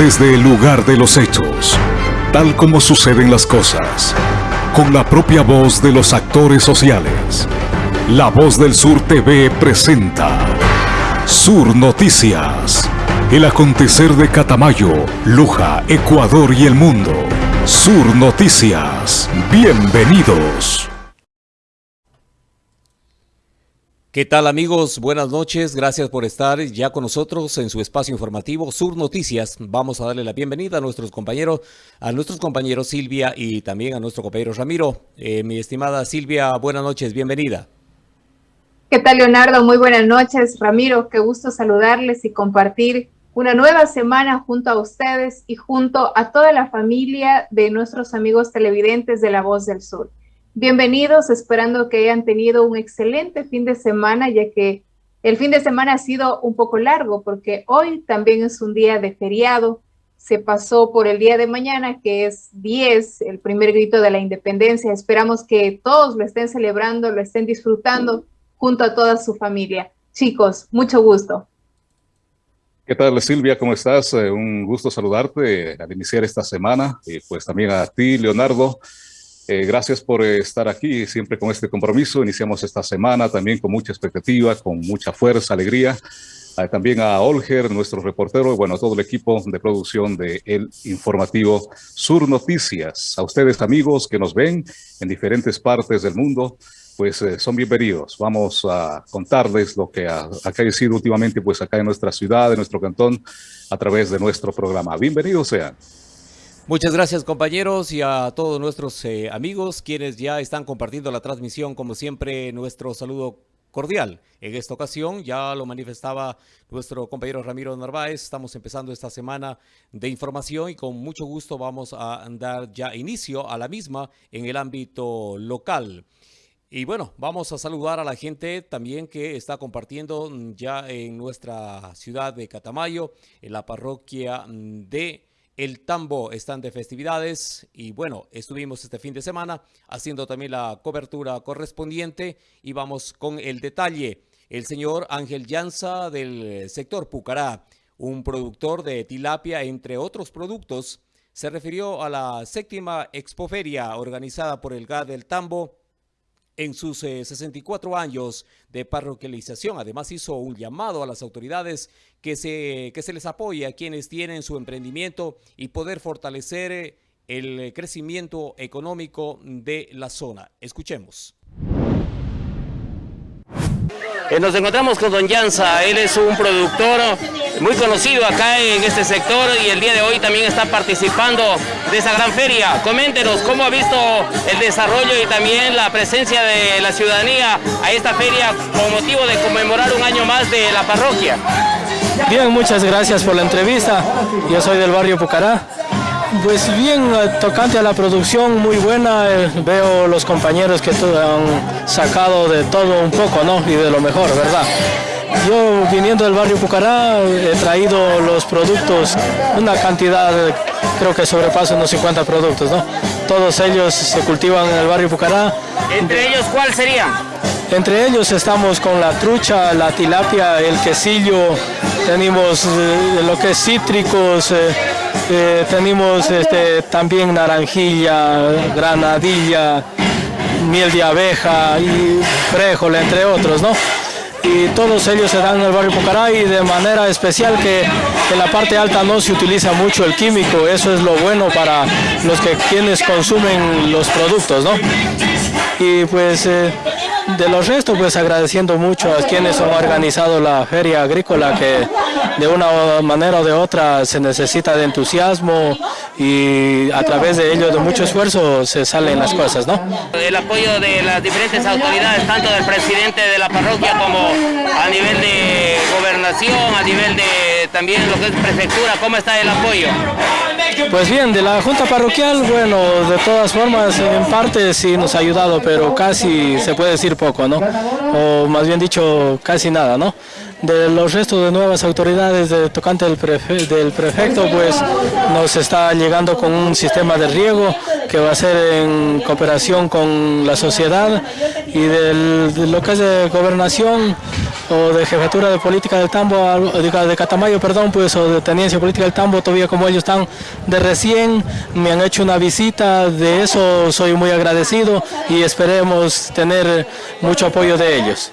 desde el lugar de los hechos, tal como suceden las cosas, con la propia voz de los actores sociales. La Voz del Sur TV presenta Sur Noticias. El acontecer de Catamayo, Luja, Ecuador y el mundo. Sur Noticias. Bienvenidos. ¿Qué tal amigos? Buenas noches, gracias por estar ya con nosotros en su espacio informativo Sur Noticias. Vamos a darle la bienvenida a nuestros compañeros, a nuestros compañeros Silvia y también a nuestro compañero Ramiro. Eh, mi estimada Silvia, buenas noches, bienvenida. ¿Qué tal Leonardo? Muy buenas noches. Ramiro, qué gusto saludarles y compartir una nueva semana junto a ustedes y junto a toda la familia de nuestros amigos televidentes de La Voz del Sur. Bienvenidos, esperando que hayan tenido un excelente fin de semana, ya que el fin de semana ha sido un poco largo, porque hoy también es un día de feriado. Se pasó por el día de mañana, que es 10, el primer grito de la independencia. Esperamos que todos lo estén celebrando, lo estén disfrutando junto a toda su familia. Chicos, mucho gusto. ¿Qué tal Silvia? ¿Cómo estás? Eh, un gusto saludarte al iniciar esta semana y pues también a ti, Leonardo. Eh, gracias por estar aquí, siempre con este compromiso. Iniciamos esta semana también con mucha expectativa, con mucha fuerza, alegría. Ah, también a Olger, nuestro reportero, y bueno, a todo el equipo de producción de El Informativo Sur Noticias. A ustedes, amigos, que nos ven en diferentes partes del mundo, pues eh, son bienvenidos. Vamos a contarles lo que ha acaecido últimamente, pues acá en nuestra ciudad, en nuestro cantón, a través de nuestro programa. Bienvenidos sean. Muchas gracias compañeros y a todos nuestros eh, amigos quienes ya están compartiendo la transmisión. Como siempre, nuestro saludo cordial. En esta ocasión ya lo manifestaba nuestro compañero Ramiro Narváez. Estamos empezando esta semana de información y con mucho gusto vamos a dar ya inicio a la misma en el ámbito local. Y bueno, vamos a saludar a la gente también que está compartiendo ya en nuestra ciudad de Catamayo, en la parroquia de el Tambo están de festividades y bueno, estuvimos este fin de semana haciendo también la cobertura correspondiente y vamos con el detalle. El señor Ángel Llanza del sector Pucará, un productor de tilapia entre otros productos, se refirió a la séptima expoferia organizada por el GAD del Tambo en sus 64 eh, años de parroquialización. Además hizo un llamado a las autoridades que se, que se les apoye a quienes tienen su emprendimiento y poder fortalecer eh, el crecimiento económico de la zona. Escuchemos. Eh, nos encontramos con Don Llanza, él es un productor muy conocido acá en este sector y el día de hoy también está participando de esa gran feria. Coméntenos cómo ha visto el desarrollo y también la presencia de la ciudadanía a esta feria con motivo de conmemorar un año más de la parroquia. Bien, muchas gracias por la entrevista. Yo soy del barrio Pucará. Pues bien, eh, tocante a la producción, muy buena. Eh, veo los compañeros que han sacado de todo un poco, ¿no? Y de lo mejor, ¿verdad? Yo, viniendo del barrio Pucará, he traído los productos, una cantidad, creo que sobrepasa unos 50 productos, ¿no? Todos ellos se cultivan en el barrio Pucará. ¿Entre ellos cuál sería? Entre ellos estamos con la trucha, la tilapia, el quesillo, tenemos eh, lo que es cítricos, eh, tenemos este, también naranjilla, granadilla, miel de abeja y frijol, entre otros, ¿no? Y todos ellos se dan en el barrio Pucará y de manera especial que en la parte alta no se utiliza mucho el químico, eso es lo bueno para los que quienes consumen los productos, ¿no? Y pues eh, de los restos, pues agradeciendo mucho a quienes han organizado la feria agrícola, que de una manera o de otra se necesita de entusiasmo y a través de ello, de mucho esfuerzo, se salen las cosas, ¿no? El apoyo de las diferentes autoridades, tanto del presidente de la parroquia como a nivel de gobernación, a nivel de también lo que es prefectura, ¿cómo está el apoyo? Pues bien, de la Junta Parroquial, bueno, de todas formas, en parte sí nos ha ayudado, pero casi se puede decir poco, ¿no? O más bien dicho, casi nada, ¿no? de los restos de nuevas autoridades de tocante del, del prefecto, pues nos está llegando con un sistema de riego que va a ser en cooperación con la sociedad y del, de lo que es de gobernación o de jefatura de política del Tambo, de Catamayo, perdón, pues o de tenencia política del Tambo, todavía como ellos están de recién, me han hecho una visita, de eso soy muy agradecido y esperemos tener mucho apoyo de ellos.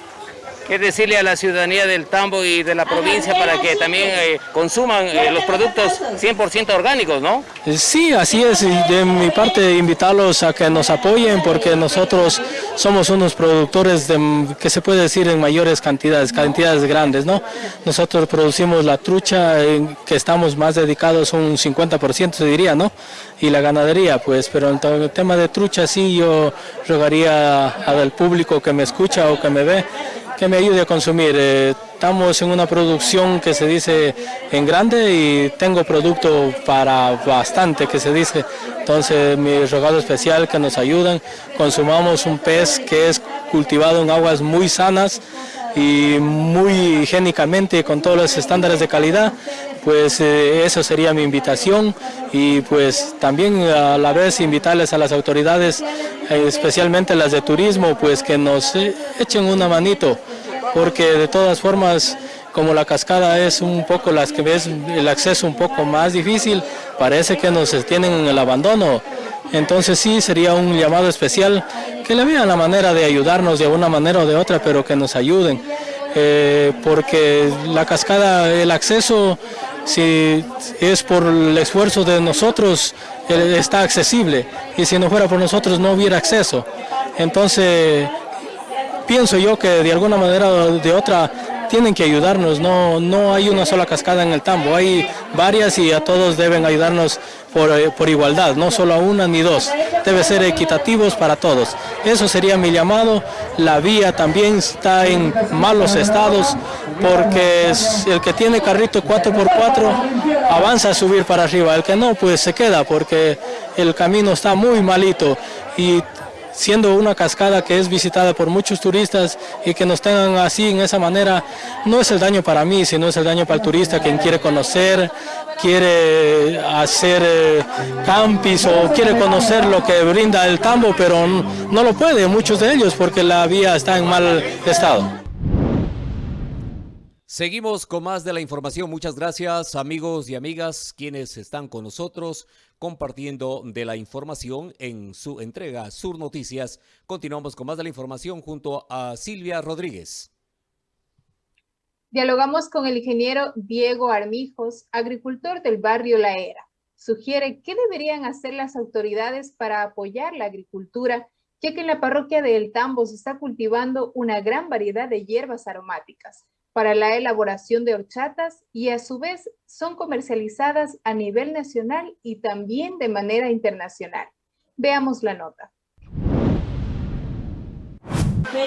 ¿Qué decirle a la ciudadanía del Tambo y de la provincia para que también eh, consuman eh, los productos 100% orgánicos, no? Sí, así es. De mi parte, invitarlos a que nos apoyen porque nosotros somos unos productores de, que se puede decir en mayores cantidades, cantidades grandes, ¿no? Nosotros producimos la trucha, que estamos más dedicados un 50% se diría, ¿no? Y la ganadería, pues, pero en el tema de trucha sí yo rogaría al público que me escucha o que me ve que me ayude a consumir. Eh, estamos en una producción que se dice en grande y tengo producto para bastante que se dice. Entonces mi rogado especial que nos ayuden, consumamos un pez que es cultivado en aguas muy sanas y muy higiénicamente con todos los estándares de calidad, pues eh, eso sería mi invitación y pues también a la vez invitarles a las autoridades, especialmente las de turismo, pues que nos echen una manito porque de todas formas como la cascada es un poco las que ves el acceso un poco más difícil, parece que nos tienen en el abandono. Entonces sí sería un llamado especial que le vean la manera de ayudarnos de una manera o de otra, pero que nos ayuden. Eh, porque la cascada, el acceso, si es por el esfuerzo de nosotros, eh, está accesible. Y si no fuera por nosotros no hubiera acceso. Entonces pienso yo que de alguna manera o de otra tienen que ayudarnos, no, no hay una sola cascada en el tambo, hay varias y a todos deben ayudarnos por, eh, por, igualdad, no solo a una ni dos, debe ser equitativos para todos. Eso sería mi llamado, la vía también está en malos estados porque el que tiene carrito 4x4 avanza a subir para arriba, el que no pues se queda porque el camino está muy malito y siendo una cascada que es visitada por muchos turistas y que nos tengan así en esa manera, no es el daño para mí, sino es el daño para el turista quien quiere conocer, quiere hacer eh, campis o quiere conocer lo que brinda el tambo, pero no lo puede, muchos de ellos, porque la vía está en mal estado. Seguimos con más de la información. Muchas gracias amigos y amigas quienes están con nosotros compartiendo de la información en su entrega Sur Noticias. Continuamos con más de la información junto a Silvia Rodríguez. Dialogamos con el ingeniero Diego Armijos, agricultor del barrio La Era. Sugiere qué deberían hacer las autoridades para apoyar la agricultura, ya que en la parroquia de El Tambo se está cultivando una gran variedad de hierbas aromáticas para la elaboración de horchatas y a su vez son comercializadas a nivel nacional y también de manera internacional. Veamos la nota.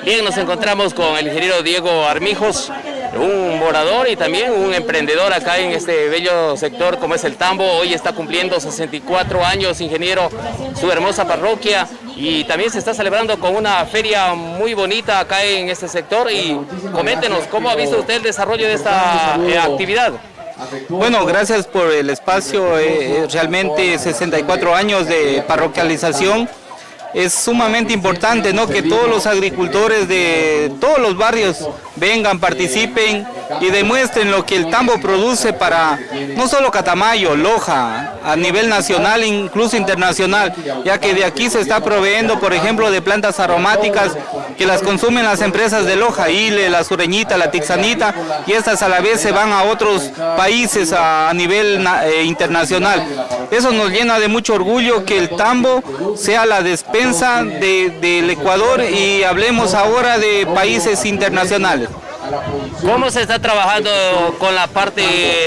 Bien, nos encontramos con el ingeniero Diego Armijos, un morador y también un emprendedor acá en este bello sector como es el Tambo. Hoy está cumpliendo 64 años, ingeniero, su hermosa parroquia y también se está celebrando con una feria muy bonita acá en este sector y coméntenos, ¿cómo ha visto usted el desarrollo de esta eh, actividad? Bueno, gracias por el espacio, eh, realmente 64 años de parroquialización es sumamente importante ¿no? que todos los agricultores de todos los barrios vengan, participen y demuestren lo que el tambo produce para no solo Catamayo, Loja, a nivel nacional, incluso internacional, ya que de aquí se está proveyendo, por ejemplo, de plantas aromáticas que las consumen las empresas de Loja, Ile, la Sureñita, la Tixanita, y estas a la vez se van a otros países a, nivel eh, internacional. Eso nos llena de mucho orgullo que el tambo sea la despensa del Ecuador y hablemos ahora de países internacionales. ¿Cómo se está trabajando con la parte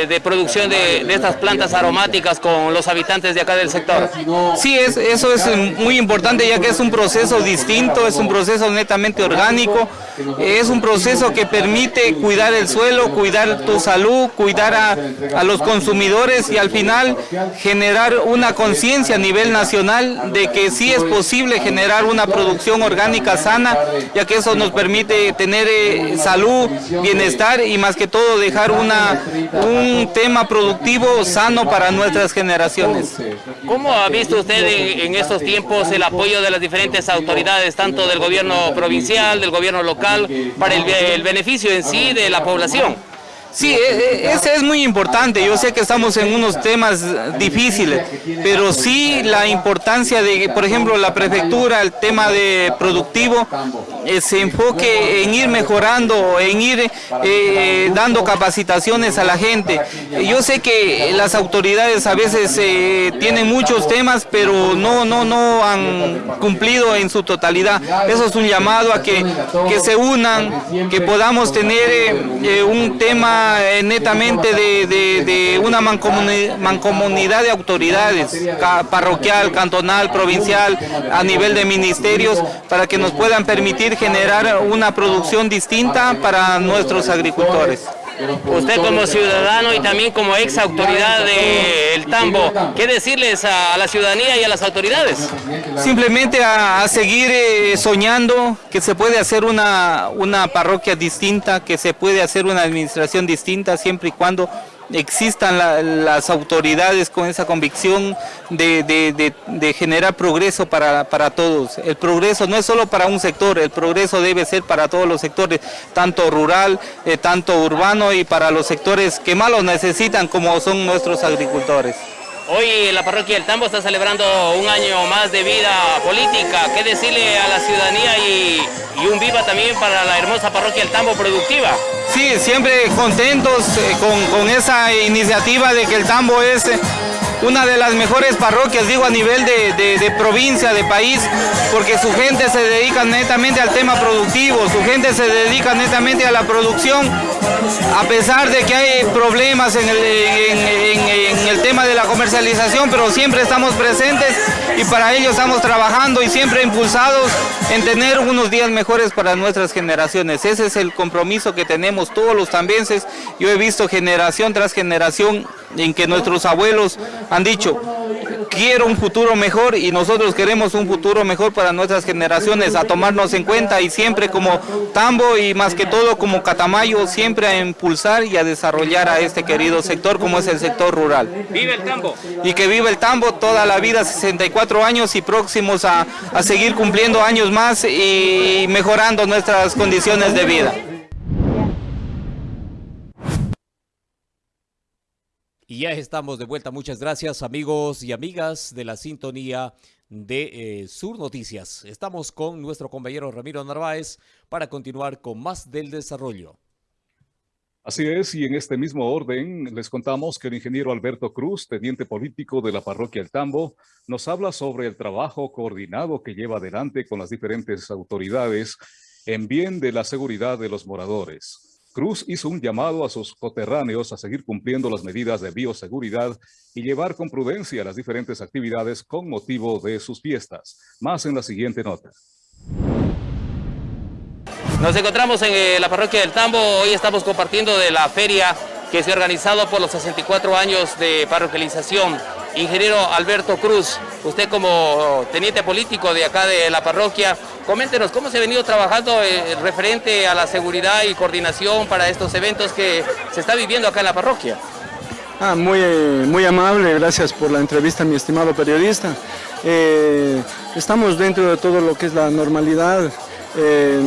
de producción de, estas plantas aromáticas con los habitantes de acá del sector? Sí, es, eso es muy importante ya que es un proceso distinto, es un proceso netamente orgánico, es un proceso que permite cuidar el suelo, cuidar tu salud, cuidar a, a los consumidores y al final generar una conciencia a nivel nacional de que sí es posible generar una producción orgánica sana, ya que eso nos permite tener eh, salud, bienestar y más que todo dejar una, un tema productivo sano para nuestras generaciones. ¿Cómo ha visto usted en, estos tiempos el apoyo de las diferentes autoridades, tanto del gobierno provincial, del gobierno local, para el beneficio en sí de la población? Sí, e, e, ese es muy importante. Yo sé que estamos en unos temas difíciles, pero sí la importancia de, por ejemplo, la prefectura, el tema de productivo, eh, se enfoque en ir mejorando, en ir eh, dando capacitaciones a la gente. Yo sé que las autoridades a veces eh, tienen muchos temas, pero no, no, no han cumplido en su totalidad. Eso es un llamado a que, que se unan, que podamos tener un tema eh, netamente de, una mancomunidad de autoridades, parroquial, cantonal, provincial, a nivel de ministerios, para que nos puedan permitir generar una producción distinta para nuestros agricultores. Usted como ciudadano y también como ex autoridad del Tambo, ¿qué decirles a la ciudadanía y a las autoridades? Simplemente a, seguir eh, soñando que se puede hacer una, una parroquia distinta, que se puede hacer una administración distinta siempre y cuando existan las autoridades con esa convicción de, generar progreso para, todos. El progreso no es solo para un sector, el progreso debe ser para todos los sectores, tanto rural, eh, tanto urbano y para los sectores que más lo necesitan como son nuestros agricultores. Hoy la parroquia del Tambo está celebrando un año más de vida política. ¿Qué decirle a la ciudadanía y, un viva también para la hermosa parroquia del Tambo productiva? Sí, siempre contentos eh, con, esa iniciativa de que el Tambo es una de las mejores parroquias, digo a nivel de, provincia, de país, porque su gente se dedica netamente al tema productivo, su gente se dedica netamente a la producción, a pesar de que hay problemas en el, en el tema de la comercialización, pero siempre estamos presentes y para ello estamos trabajando y siempre impulsados en tener unos días mejores para nuestras generaciones. Ese es el compromiso que tenemos todos los tambienses. Yo he visto generación tras generación en que nuestros abuelos han dicho, quiero un futuro mejor y nosotros queremos un futuro mejor para nuestras generaciones, a tomarnos en cuenta y siempre como Tambo y más que todo como Catamayo, siempre a impulsar y a desarrollar a este querido sector como es el sector rural. ¡Vive el Tambo! Y que vive el Tambo toda la vida, 64 años y próximos a, a seguir cumpliendo años más y mejorando nuestras condiciones de vida. Y ya estamos de vuelta. Muchas gracias amigos y amigas de la sintonía de eh, Sur Noticias. Estamos con nuestro compañero Ramiro Narváez para continuar con más del desarrollo. Así es, y en este mismo orden les contamos que el ingeniero Alberto Cruz, teniente político de la parroquia El Tambo, nos habla sobre el trabajo coordinado que lleva adelante con las diferentes autoridades en bien de la seguridad de los moradores. Cruz hizo un llamado a sus coterráneos a seguir cumpliendo las medidas de bioseguridad y llevar con prudencia las diferentes actividades con motivo de sus fiestas. Más en la siguiente nota. Nos encontramos en eh, la parroquia del Tambo. Hoy estamos compartiendo de la feria que se ha organizado por los 64 años de parroquialización Ingeniero Alberto Cruz, usted como teniente político de acá de la parroquia, coméntenos cómo se ha venido trabajando eh, referente a la seguridad y coordinación para estos eventos que se está viviendo acá en la parroquia. Ah, muy, muy amable, gracias por la entrevista, mi estimado periodista. Eh, estamos dentro de todo lo que es la normalidad. Eh,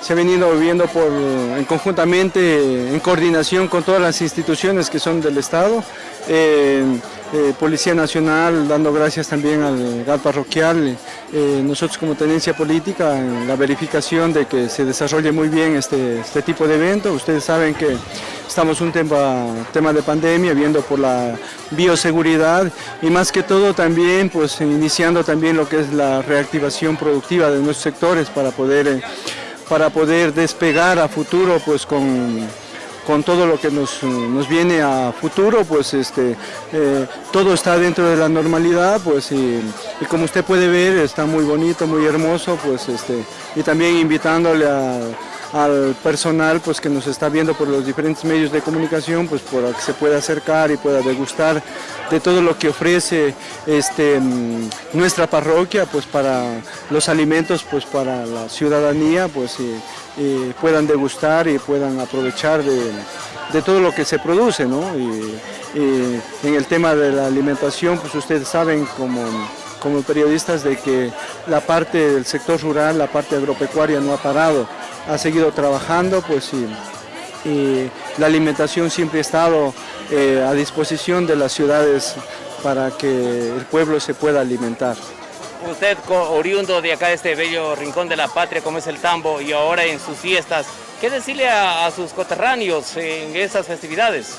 se ha venido viviendo por, en conjuntamente, en coordinación con todas las instituciones que son del Estado. Policía Nacional, dando gracias también al GAT parroquial, eh, nosotros como tenencia política, la verificación de que se desarrolle muy bien este, este tipo de evento. Ustedes saben que estamos un tema, tema de pandemia, viendo por la bioseguridad y más que todo también pues iniciando también lo que es la reactivación productiva de nuestros sectores para poder, eh, para poder despegar a futuro pues con con todo lo que nos, viene a futuro, pues este, eh, todo está dentro de la normalidad, pues y, como usted puede ver está muy bonito, muy hermoso, pues este, y también invitándole a, al personal pues, que nos está viendo por los diferentes medios de comunicación, pues para que se pueda acercar y pueda degustar de todo lo que ofrece este, mm, nuestra parroquia pues, para los alimentos pues, para la ciudadanía, pues puedan degustar y puedan aprovechar de, todo lo que se produce. ¿no? Y, en el tema de la alimentación, pues ustedes saben como como periodistas de que la parte del sector rural, la parte agropecuaria no ha parado, ha seguido trabajando, pues y, la alimentación siempre ha estado eh, a disposición de las ciudades para que el pueblo se pueda alimentar. Usted, oriundo de acá, de este bello rincón de la patria como es el Tambo, y ahora en sus fiestas, ¿qué decirle a, sus coterráneos en esas festividades?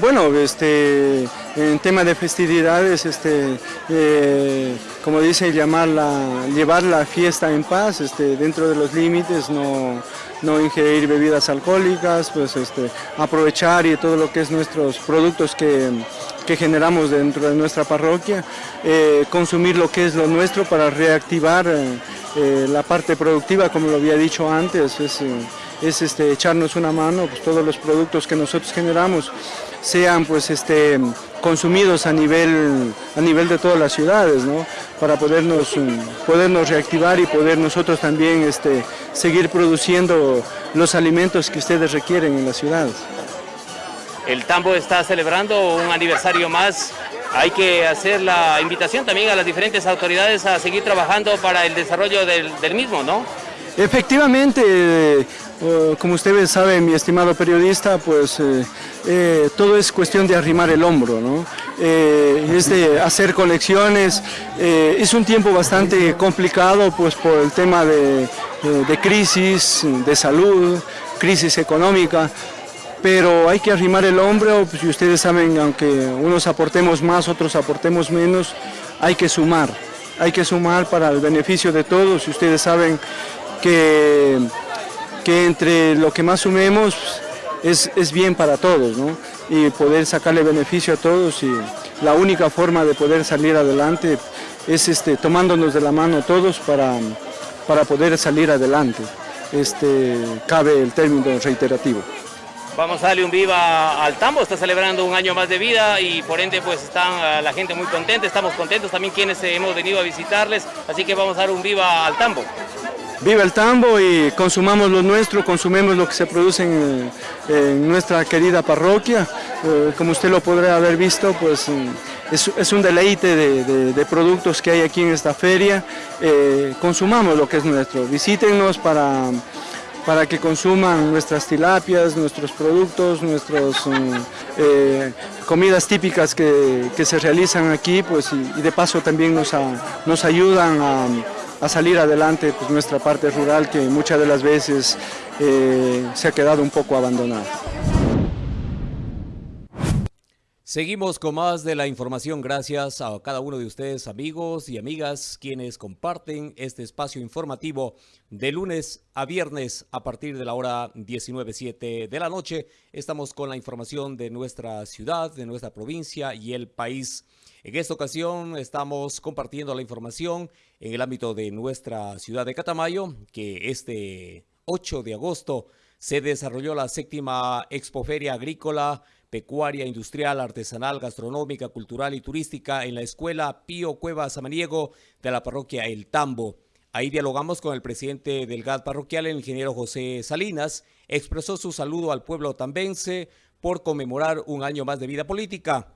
Bueno, este, en tema de festividades, este, eh, como dice, llamarla, llevar la fiesta en paz, este, dentro de los límites, no, no ingerir bebidas alcohólicas, pues este, aprovechar y todo lo que es nuestros productos que, generamos dentro de nuestra parroquia, eh, consumir lo que es lo nuestro para reactivar eh, la parte productiva, como lo había dicho antes, es, es este, echarnos una mano, pues todos los productos que nosotros generamos sean pues este, consumidos a nivel, a nivel de todas las ciudades, ¿no? para podernos, podernos reactivar y poder nosotros también este, seguir produciendo los alimentos que ustedes requieren en las ciudades. El Tambo está celebrando un aniversario más. Hay que hacer la invitación también a las diferentes autoridades a seguir trabajando para el desarrollo del, del mismo, ¿no? Efectivamente, como ustedes saben, mi estimado periodista, pues eh, eh, todo es cuestión de arrimar el hombro, ¿no? es de hacer colecciones. es un tiempo bastante complicado pues por el tema de, crisis, de salud, crisis económica, pero hay que arrimar el hombro, pues, y ustedes saben, aunque unos aportemos más, otros aportemos menos, hay que sumar, hay que sumar para el beneficio de todos, y ustedes saben que que entre lo que más sumemos es, es bien para todos, ¿no? Y poder sacarle beneficio a todos y la única forma de poder salir adelante es este, tomándonos de la mano todos para, para poder salir adelante. Este, cabe el término reiterativo. Vamos a darle un viva al Tambo, está celebrando un año más de vida y por ende pues están la gente muy contenta, estamos contentos también quienes hemos venido a visitarles, así que vamos a dar un viva al Tambo. Viva el tambo y consumamos lo nuestro, consumemos lo que se produce en, nuestra querida parroquia. Eh, como usted lo podrá haber visto, pues mm, es, un deleite de, productos que hay aquí en esta feria. Eh, consumamos lo que es nuestro. Visítenos para, para que consuman nuestras tilapias, nuestros productos, nuestras mm, eh, comidas típicas que, se realizan aquí, pues y, de paso también nos, nos ayudan a a salir adelante pues, nuestra parte rural que muchas de las veces eh, se ha quedado un poco abandonada. Seguimos con más de la información gracias a cada uno de ustedes amigos y amigas quienes comparten este espacio informativo de lunes a viernes a partir de la hora 19.07 de la noche. Estamos con la información de nuestra ciudad, de nuestra provincia y el país. En esta ocasión estamos compartiendo la información en el ámbito de nuestra ciudad de Catamayo, que este 8 de agosto se desarrolló la séptima Expoferia Agrícola, Pecuaria, Industrial, Artesanal, Gastronómica, Cultural y Turística en la Escuela Pío Cueva Samaniego de la parroquia El Tambo. Ahí dialogamos con el presidente del GAD parroquial, el ingeniero José Salinas, expresó su saludo al pueblo tambense por conmemorar un año más de vida política.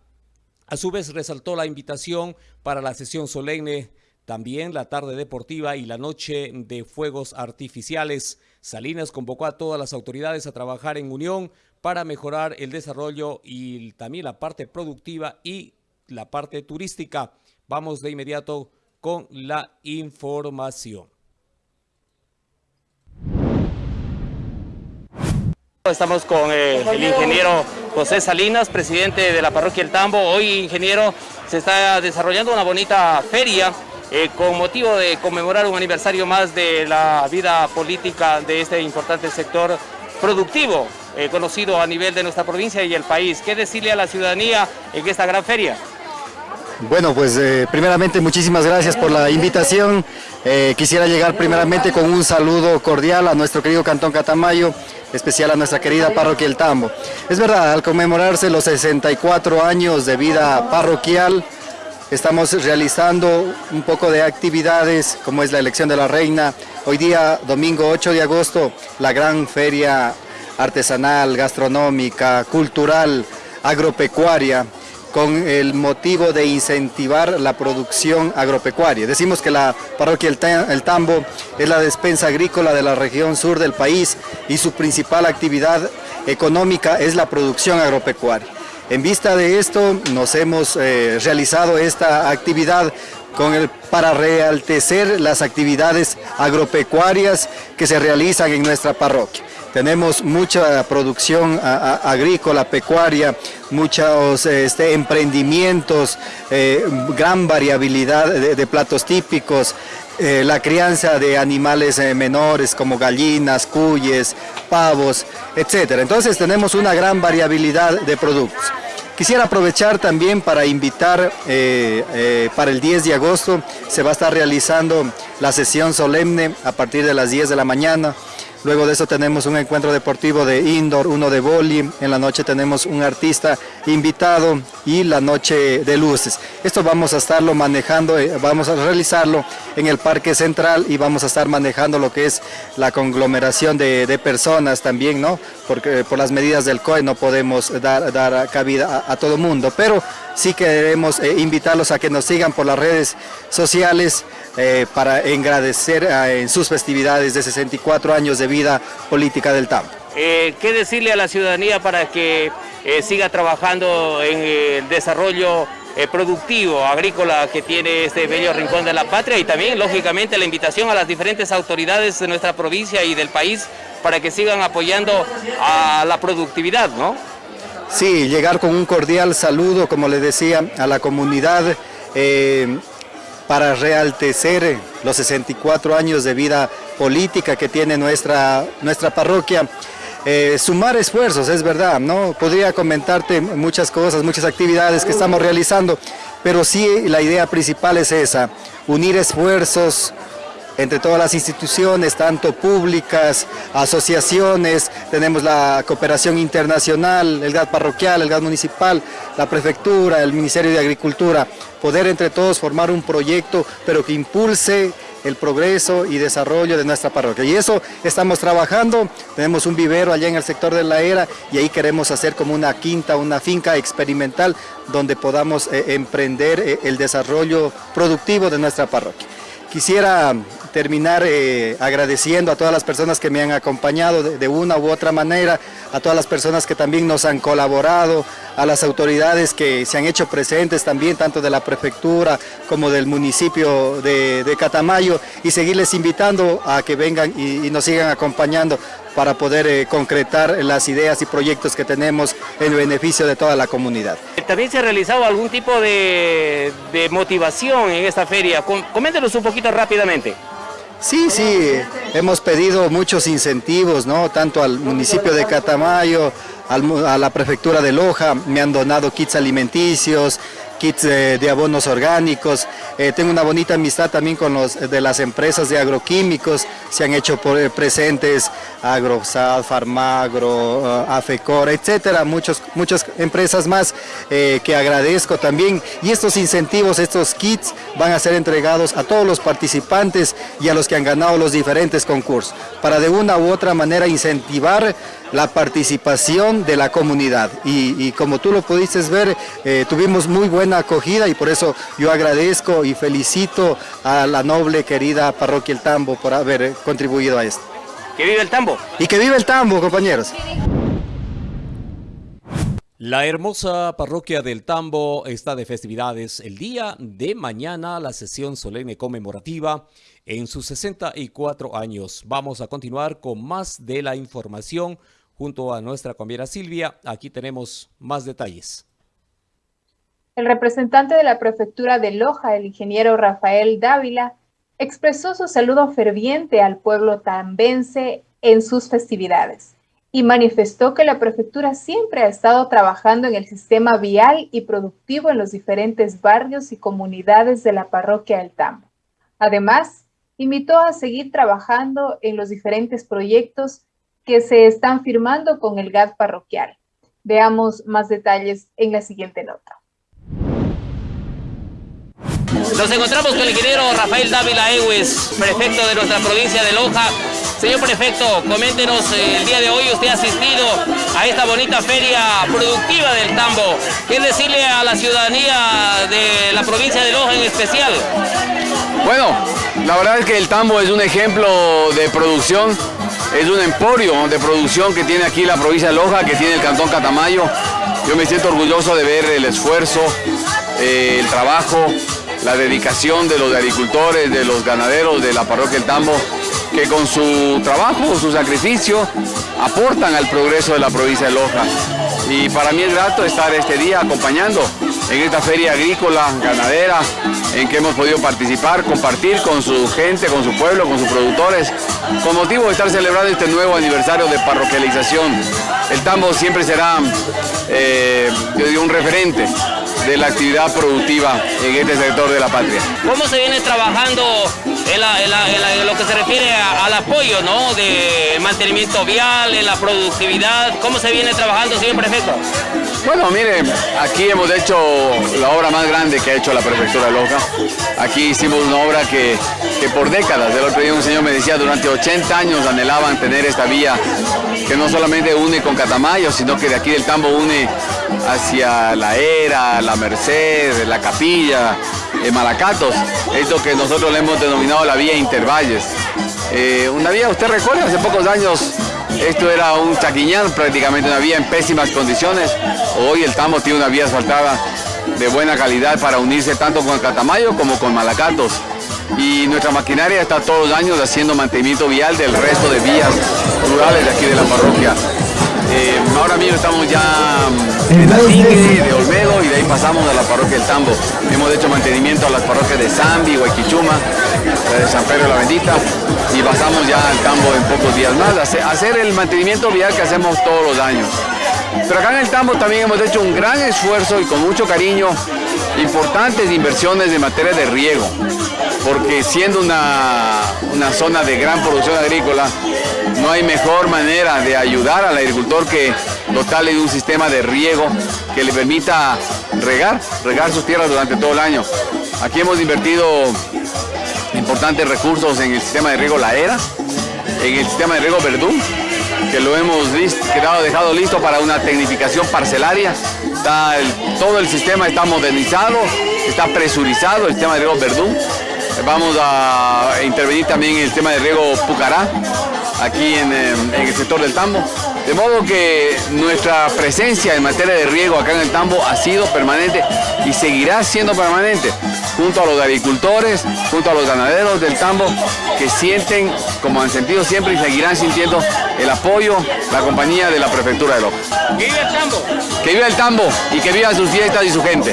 A su vez resaltó la invitación para la sesión solemne, también la tarde deportiva y la noche de fuegos artificiales. Salinas convocó a todas las autoridades a trabajar en unión para mejorar el desarrollo y también la parte productiva y la parte turística. Vamos de inmediato con la información. Estamos con eh, el ingeniero José Salinas, presidente de la parroquia El Tambo. Hoy, ingeniero, se está desarrollando una bonita feria eh, con motivo de conmemorar un aniversario más de la vida política de este importante sector productivo, eh, conocido a nivel de nuestra provincia y el país. ¿Qué decirle a la ciudadanía en esta gran feria? Bueno, pues eh, primeramente muchísimas gracias por la invitación. Quisiera llegar primeramente con un saludo cordial a nuestro querido Cantón Catamayo, especial a nuestra querida parroquia El Tambo. Es verdad, al conmemorarse los 64 años de vida parroquial, estamos realizando un poco de actividades como es la elección de la reina. Hoy día, domingo 8 de agosto, la gran feria artesanal, gastronómica, cultural, agropecuaria, con el motivo de incentivar la producción agropecuaria. Decimos que la parroquia El Tambo es la despensa agrícola de la región sur del país y su principal actividad económica es la producción agropecuaria. En vista de esto, nos hemos eh, realizado esta actividad con el, para realtecer las actividades agropecuarias que se realizan en nuestra parroquia. Tenemos mucha producción agrícola, pecuaria, muchos este, emprendimientos, eh, gran variabilidad de, platos típicos, eh, la crianza de animales eh, menores como gallinas, cuyes, pavos, etc. Entonces tenemos una gran variabilidad de productos. Quisiera aprovechar también para invitar para el 10 de agosto, se va a estar realizando la sesión solemne a partir de las 10 de la mañana Luego de eso tenemos un encuentro deportivo de indoor, uno de boli. En la noche tenemos un artista invitado y la noche de luces. Esto vamos a estarlo manejando, eh, vamos a realizarlo en el Parque Central y vamos a estar manejando lo que es la conglomeración de, personas también, ¿no? Porque por las medidas del COE no podemos dar, dar cabida a, todo mundo, pero sí queremos eh, invitarlos a que nos sigan por las redes sociales, eh, para agradecer eh, en sus festividades de 64 años de vida política del TAM. Eh, ¿Qué decirle a la ciudadanía para que siga trabajando en el desarrollo productivo, agrícola que tiene este bello rincón de la patria y también, lógicamente, la invitación a las diferentes autoridades de nuestra provincia y del país para que sigan apoyando a la productividad, ¿no? Sí, llegar con un cordial saludo, como le decía, a la comunidad para realtecer los 64 años de vida política que tiene nuestra, nuestra parroquia. Eh, sumar esfuerzos, es verdad, ¿no? Podría comentarte muchas cosas, muchas actividades que estamos realizando, pero sí la idea principal es esa, unir esfuerzos, entre todas las instituciones, tanto públicas, asociaciones, tenemos la cooperación internacional, el GAD parroquial, el GAD municipal, la prefectura, el Ministerio de Agricultura, poder entre todos formar un proyecto, pero que impulse el progreso y desarrollo de nuestra parroquia. Y eso estamos trabajando, tenemos un vivero allá en el sector de la era y ahí queremos hacer como una quinta, una finca experimental donde podamos eh, emprender eh, el desarrollo productivo de nuestra parroquia. Quisiera terminar eh, agradeciendo a todas las personas que me han acompañado de, una u otra manera, a todas las personas que también nos han colaborado, a las autoridades que se han hecho presentes también, tanto de la prefectura como del municipio de, Catamayo, y seguirles invitando a que vengan y, nos sigan acompañando para poder eh, concretar las ideas y proyectos que tenemos en beneficio de toda la comunidad. ¿También se ha realizado algún tipo de, de motivación en esta feria? Coméntenos un poquito rápidamente. Sí, sí, hemos pedido muchos incentivos, ¿no? Tanto al municipio de Catamayo, a la prefectura de Loja, me han donado kits alimenticios, kits de, abonos orgánicos. Eh, tengo una bonita amistad también con los de las empresas de agroquímicos. Se han hecho eh, presentes Agrosal, Farmagro, uh, Afecor, etcétera, muchos, muchas empresas más que agradezco también. Y estos incentivos, estos kits van a ser entregados a todos los participantes y a los que han ganado los diferentes concursos, para de una u otra manera incentivar la participación de la comunidad. Y, como tú lo pudiste ver, tuvimos muy buena acogida y por eso yo agradezco y felicito a la noble querida parroquia El Tambo por haber contribuido a esto. ¡Que vive el Tambo! Y que vive el Tambo, compañeros. La hermosa parroquia del Tambo está de festividades. El día de mañana, la sesión solemne conmemorativa en sus 64 años. Vamos a continuar con más de la información junto a nuestra compañera Silvia. Aquí tenemos más detalles. El representante de la prefectura de Loja, el ingeniero Rafael Dávila, expresó su saludo ferviente al pueblo tambense en sus festividades. y manifestó que la prefectura siempre ha estado trabajando en el sistema vial y productivo en los diferentes barrios y comunidades de la parroquia del Tambo. Además, invitó a seguir trabajando en los diferentes proyectos que se están firmando con el GAD parroquial. Veamos más detalles en la siguiente nota. Nos encontramos con el ingeniero Rafael Dávila Ewes, prefecto de nuestra provincia de Loja. Señor prefecto, coméntenos, eh, el día de hoy usted ha asistido a esta bonita feria productiva del tambo. ¿Qué decirle a la ciudadanía de la provincia de Loja en especial? Bueno, la verdad es que el tambo es un ejemplo de producción, es un emporio de producción que tiene aquí la provincia de Loja, que tiene el cantón Catamayo. Yo me siento orgulloso de ver el esfuerzo, eh, el trabajo, la dedicación de los agricultores, de los ganaderos de la parroquia del Tambo, que con su trabajo, su sacrificio, aportan al progreso de la provincia de Loja. Y para mí es grato estar este día acompañando en esta feria agrícola, ganadera, en que hemos podido participar, compartir con su gente, con su pueblo, con sus productores, con motivo de estar celebrando este nuevo aniversario de parroquialización. El Tambo siempre será eh, un referente de la actividad productiva en este sector de la patria. ¿Cómo se viene trabajando en, lo que se refiere al apoyo ¿no? de mantenimiento vial, en la productividad? ¿Cómo se viene trabajando, señor prefecto? Bueno, mire, aquí hemos hecho la obra más grande que ha hecho la prefectura de Loja. Aquí hicimos una obra que, que por décadas, el otro día un señor me decía, durante 80 años anhelaban tener esta vía que no solamente une con Catamayo, sino que de aquí del Tambo une hacia la Era, la Merced, la Capilla, eh, Malacatos. Esto que nosotros le hemos denominado la vía Intervalles. Eh, una vía, usted recuerda, hace pocos años esto era un chaquiñán, prácticamente una vía en pésimas condiciones. Hoy el Tambo tiene una vía asfaltada de buena calidad para unirse tanto con Catamayo como con Malacatos. Y nuestra maquinaria está todos los años haciendo mantenimiento vial del resto de vías rurales de aquí de la parroquia. Eh, ahora mismo estamos ya en la Tigre, de Olmedo y de ahí pasamos a la parroquia del Tambo. Hemos hecho mantenimiento a las parroquias de Zambi, Huayquichuma, de San Pedro de la Bendita y pasamos ya al Tambo en pocos días más. Hacer el mantenimiento vial que hacemos todos los años. Pero acá en el Tambo también hemos hecho un gran esfuerzo y con mucho cariño importantes inversiones en materia de riego, porque siendo una, una zona de gran producción agrícola, no hay mejor manera de ayudar al agricultor que dotarle de un sistema de riego que le permita regar, regar sus tierras durante todo el año. Aquí hemos invertido importantes recursos en el sistema de riego La Era, en el sistema de riego Verdún, que lo hemos quedado, dejado listo para una tecnificación parcelaria. todo el sistema está modernizado, está presurizado, el sistema de riego Verdún. Vamos a intervenir también en el sistema de riego Pucará, aquí en, el sector del Tambo. De modo que nuestra presencia en materia de riego acá en el Tambo ha sido permanente y seguirá siendo permanente junto a los agricultores, junto a los ganaderos del Tambo que sienten, como han sentido siempre y seguirán sintiendo el apoyo, la compañía de la Prefectura de Loja. ¡Que viva el Tambo! ¡Que viva el Tambo! Y que viva sus fiestas y su gente.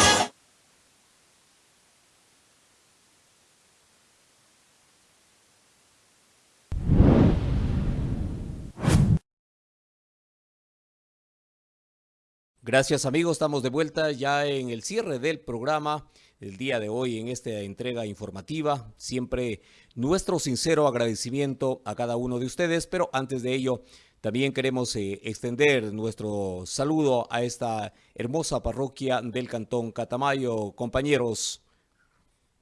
Gracias amigos, estamos de vuelta ya en el cierre del programa el día de hoy en esta entrega informativa. Siempre nuestro sincero agradecimiento a cada uno de ustedes, pero antes de ello también queremos eh, extender nuestro saludo a esta hermosa parroquia del Cantón Catamayo. Compañeros.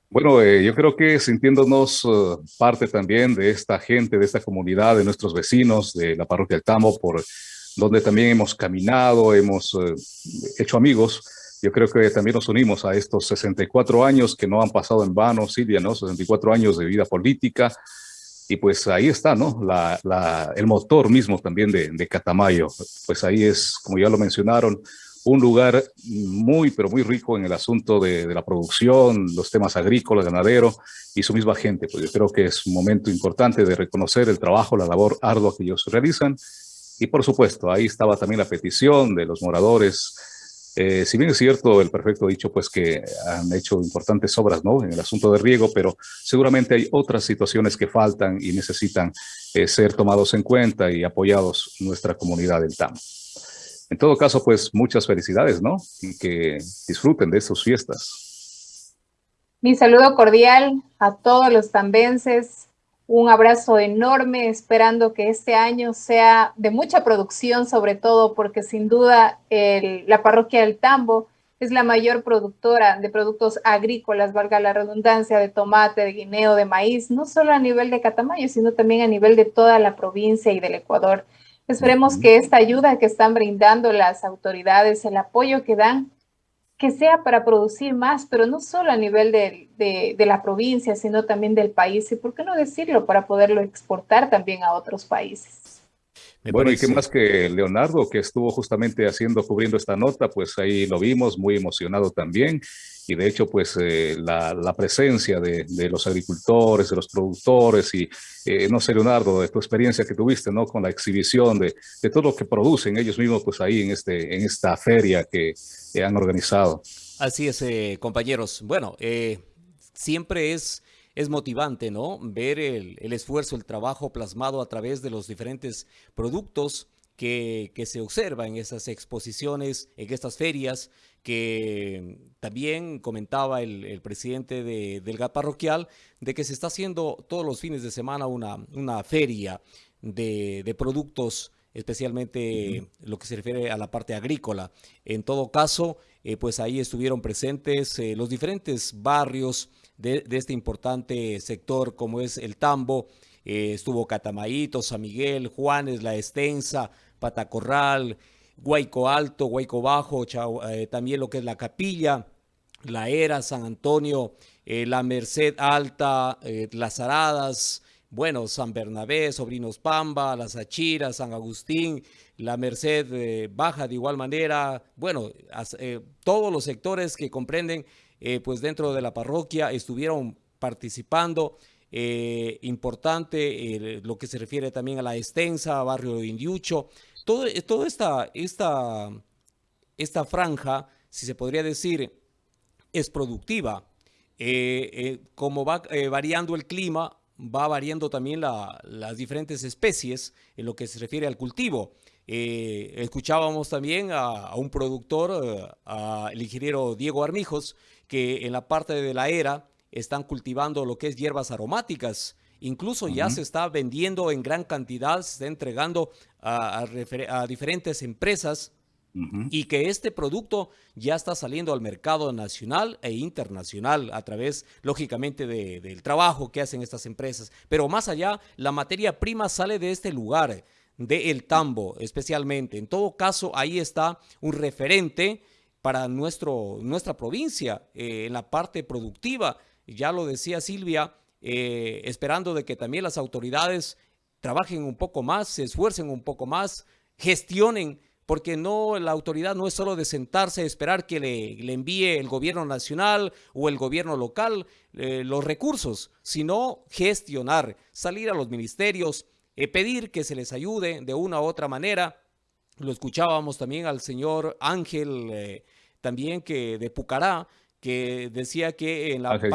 Bueno, eh, yo creo que sintiéndonos eh, parte también de esta gente, de esta comunidad, de nuestros vecinos, de la parroquia del Tamo, por donde también hemos caminado, hemos eh, hecho amigos. Yo creo que también nos unimos a estos 64 años que no han pasado en vano, Silvia, ¿no? 64 años de vida política. Y pues ahí está, ¿no? La, el motor mismo también de, de Catamayo. Pues ahí es, como ya lo mencionaron, un lugar muy, pero muy rico en el asunto de, de, la producción, los temas agrícolas, ganadero y su misma gente. Pues yo creo que es un momento importante de reconocer el trabajo, la labor ardua que ellos realizan y por supuesto, ahí estaba también la petición de los moradores Eh, si bien es cierto, el perfecto ha dicho pues que han hecho importantes obras ¿no? en el asunto de riego, pero seguramente hay otras situaciones que faltan y necesitan eh, ser tomados en cuenta y apoyados nuestra comunidad del TAM. En todo caso, pues muchas felicidades, ¿no? Y que disfruten de sus fiestas. Mi saludo cordial a todos los tambenses, un abrazo enorme, esperando que este año sea de mucha producción, sobre todo porque sin duda la parroquia del Tambo es la mayor productora de productos agrícolas, valga la redundancia, de tomate, de guineo, de maíz, no solo a nivel de Catamayo, sino también a nivel de toda la provincia y del Ecuador. Esperemos que esta ayuda que están brindando las autoridades, el apoyo que dan, que sea para producir más, pero no solo a nivel de, de, la provincia, sino también del país, y por qué no decirlo, para poderlo exportar también a otros países. bueno, y qué más que Leonardo, que estuvo justamente haciendo, cubriendo esta nota, pues ahí lo vimos, muy emocionado también, y de hecho, pues eh, la, presencia de, los agricultores, de los productores, y eh, no sé, Leonardo, de tu experiencia que tuviste, ¿no? Con la exhibición de, de todo lo que producen ellos mismos, pues ahí en, este, en esta feria que han organizado. Así es, eh, compañeros. Bueno, eh, siempre es, es motivante, ¿no? Ver el, el, esfuerzo, el trabajo plasmado a través de los diferentes productos que, que se observa en esas exposiciones, en estas ferias, que también comentaba el, el presidente de, del GAP parroquial, de que se está haciendo todos los fines de semana una, una feria de, de productos especialmente lo que se refiere a la parte agrícola. En todo caso, eh, pues ahí estuvieron presentes eh, los diferentes barrios de, de, este importante sector como es el Tambo, eh, estuvo Catamaíto, San Miguel, Juanes, La Extensa, Patacorral, Guayco Alto, Guayco Bajo, eh, también lo que es la Capilla, La Era, San Antonio, eh, La Merced Alta, Las Aradas, bueno, San Bernabé, Sobrinos Pamba, Las Achiras, San Agustín, la Merced eh, Baja de igual manera, bueno, eh, todos los sectores que comprenden eh, pues dentro de la parroquia estuvieron participando, importante lo que se refiere también a la extensa, barrio de Indiucho, todo, toda esta, esta, esta franja, si se podría decir, es productiva. como va variando el clima, va variando también la, las diferentes especies en lo que se refiere al cultivo. Eh, escuchábamos también a, a un productor, eh, al ingeniero Diego Armijos, que en la parte de la era están cultivando lo que es hierbas aromáticas. Incluso uh -huh. ya se está vendiendo en gran cantidad, se está entregando a, a, a diferentes empresas Uh -huh. y que este producto ya está saliendo al mercado nacional e internacional a través, lógicamente, de, del trabajo que hacen estas empresas. Pero más allá, la materia prima sale de este lugar, de El Tambo especialmente. En todo caso, ahí está un referente para nuestro, nuestra provincia eh, en la parte productiva. Ya lo decía Silvia, eh, esperando de que también las autoridades trabajen un poco más, se esfuercen un poco más, gestionen porque no la autoridad no es solo de sentarse a esperar que le, envíe el gobierno nacional o el gobierno local eh, los recursos, sino gestionar, salir a los ministerios, eh, pedir que se les ayude de una u otra manera. Lo escuchábamos también al señor Ángel, eh, también que de Pucará, que decía que en la... Ángel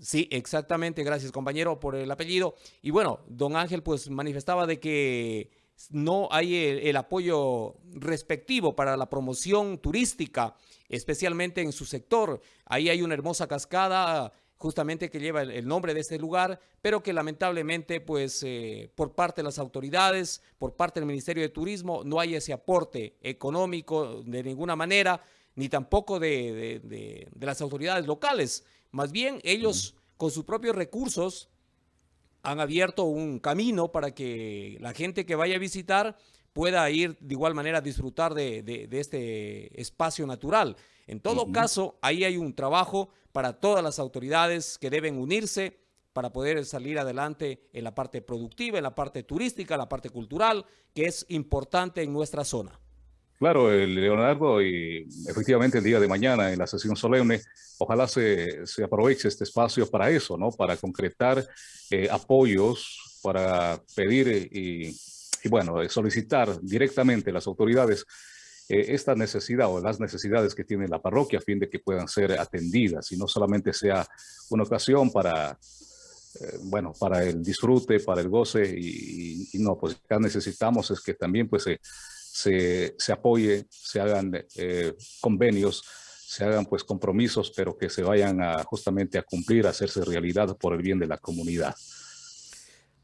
Sí, exactamente, gracias compañero por el apellido. Y bueno, don Ángel pues manifestaba de que no hay el, el, apoyo respectivo para la promoción turística, especialmente en su sector. Ahí hay una hermosa cascada justamente que lleva el, el nombre de este lugar, pero que lamentablemente pues eh, por parte de las autoridades, por parte del Ministerio de Turismo, no hay ese aporte económico de ninguna manera, ni tampoco de, de, de, de las autoridades locales. Más bien ellos con sus propios recursos han abierto un camino para que la gente que vaya a visitar pueda ir de igual manera a disfrutar de, de, de este espacio natural. En todo uh -huh. caso, ahí hay un trabajo para todas las autoridades que deben unirse para poder salir adelante en la parte productiva, en la parte turística, en la parte cultural, que es importante en nuestra zona. Claro, Leonardo, y efectivamente el día de mañana en la sesión solemne, ojalá se, se aproveche este espacio para eso, ¿no? Para concretar eh, apoyos, para pedir y, y, bueno, solicitar directamente a las autoridades esta necesidad o las necesidades que tiene la parroquia a fin de que puedan ser atendidas y no solamente sea una ocasión para eh, bueno, para el disfrute, para el goce y, no, pues acá necesitamos es que también pues se, se, apoye, se hagan eh, convenios, se hagan pues compromisos, pero que se vayan justamente a cumplir, a hacerse realidad por el bien de la comunidad.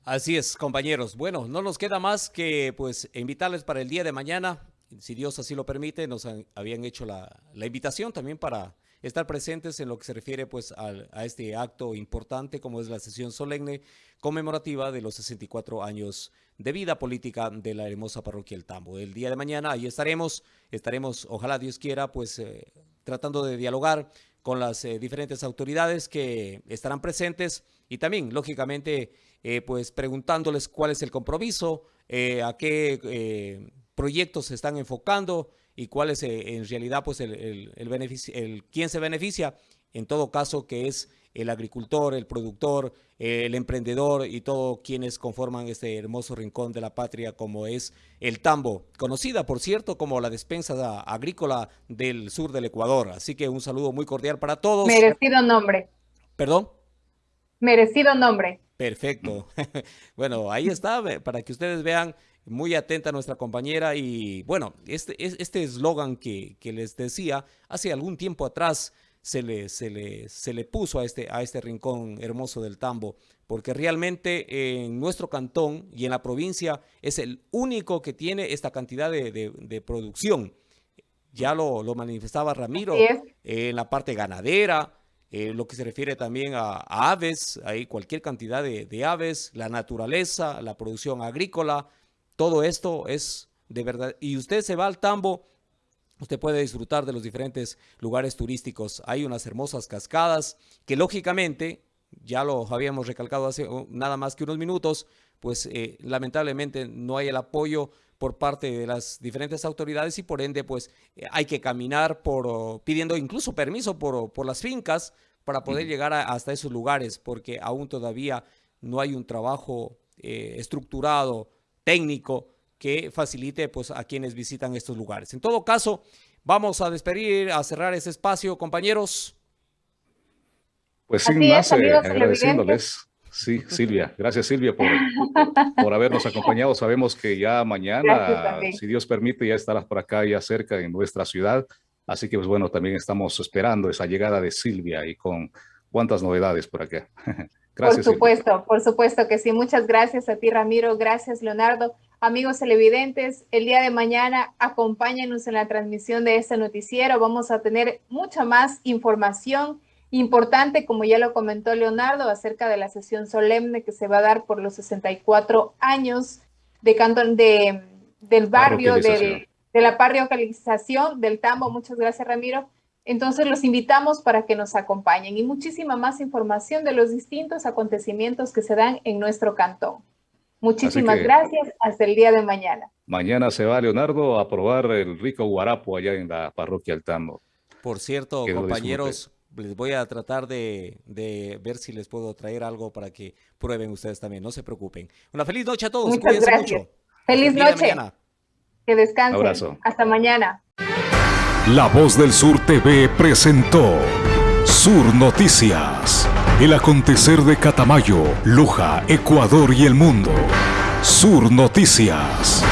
Así es, compañeros. Bueno, no nos queda más que pues invitarles para el día de mañana, si Dios así lo permite, nos habían hecho la, la invitación también para estar presentes en lo que se refiere pues a, este acto importante como es la sesión solemne conmemorativa de los 64 años de vida política de la hermosa parroquia El Tambo. El día de mañana ahí estaremos, estaremos, ojalá Dios quiera, pues eh, tratando de dialogar con las eh, diferentes autoridades que estarán presentes y también, lógicamente, eh, pues preguntándoles cuál es el compromiso, a qué proyectos se están enfocando, y cuál es en realidad pues el, el, beneficio, el quién se beneficia, en todo caso que es el agricultor, el productor, el emprendedor y todos quienes conforman este hermoso rincón de la patria como es el Tambo, conocida por cierto como la despensa agrícola del sur del Ecuador. Así que un saludo muy cordial para todos. Merecido nombre. ¿Perdón? Merecido nombre. Perfecto. bueno, ahí está, para que ustedes vean muy atenta nuestra compañera y bueno, este este eslogan que, que, les decía, hace algún tiempo atrás se le, se le, se le puso a este, a este rincón hermoso del Tambo, porque realmente en nuestro cantón y en la provincia es el único que tiene esta cantidad de, de, producción. Ya lo, lo manifestaba Ramiro en la parte ganadera, eh, lo que se refiere también a, a aves, hay cualquier cantidad de, de, aves, la naturaleza, la producción agrícola, todo esto es de verdad. Y usted se va al Tambo, usted puede disfrutar de los diferentes lugares turísticos. Hay unas hermosas cascadas que lógicamente, ya lo habíamos recalcado hace oh, nada más que unos minutos, pues eh, lamentablemente no hay el apoyo por parte de las diferentes autoridades y por ende pues eh, hay que caminar por oh, pidiendo incluso permiso por, oh, por las fincas para poder llegar hasta esos lugares porque aún todavía no hay un trabajo eh, estructurado técnico que facilite pues, a quienes visitan estos lugares. En todo caso, vamos a despedir, a cerrar ese espacio, compañeros. Pues sin más, eh, agradeciéndoles. Sí, Silvia. Gracias, Silvia, por, por habernos acompañado. Sabemos que ya mañana, si Dios permite, ya estarás por acá, ya cerca en nuestra ciudad. Así que, pues bueno, también estamos esperando esa llegada de Silvia y con cuántas novedades por acá. Por supuesto, por supuesto que sí. Muchas gracias a ti, Ramiro. Gracias, Leonardo. Amigos televidentes, el día de mañana acompáñenos en la transmisión de este noticiero. Vamos a tener mucha más información importante, como ya lo comentó Leonardo, acerca de la sesión solemne que se va a dar por los 64 años de Cantón de, del barrio, de, de la parroquialización del Tambo. Muchas gracias, Ramiro entonces los invitamos para que nos acompañen y muchísima más información de los distintos acontecimientos que se dan en nuestro cantón. Muchísimas gracias. Hasta el día de mañana. Mañana se va Leonardo a probar el rico guarapo allá en la parroquia Altambo. Por cierto, compañeros, les voy a tratar de, ver si les puedo traer algo para que prueben ustedes también. No se preocupen. Una feliz noche a todos. Muchas gracias. Feliz noche. Que descansen. Abrazo. Hasta mañana. La Voz del Sur TV presentó Sur Noticias. El acontecer de Catamayo, Luja, Ecuador y el mundo. Sur Noticias.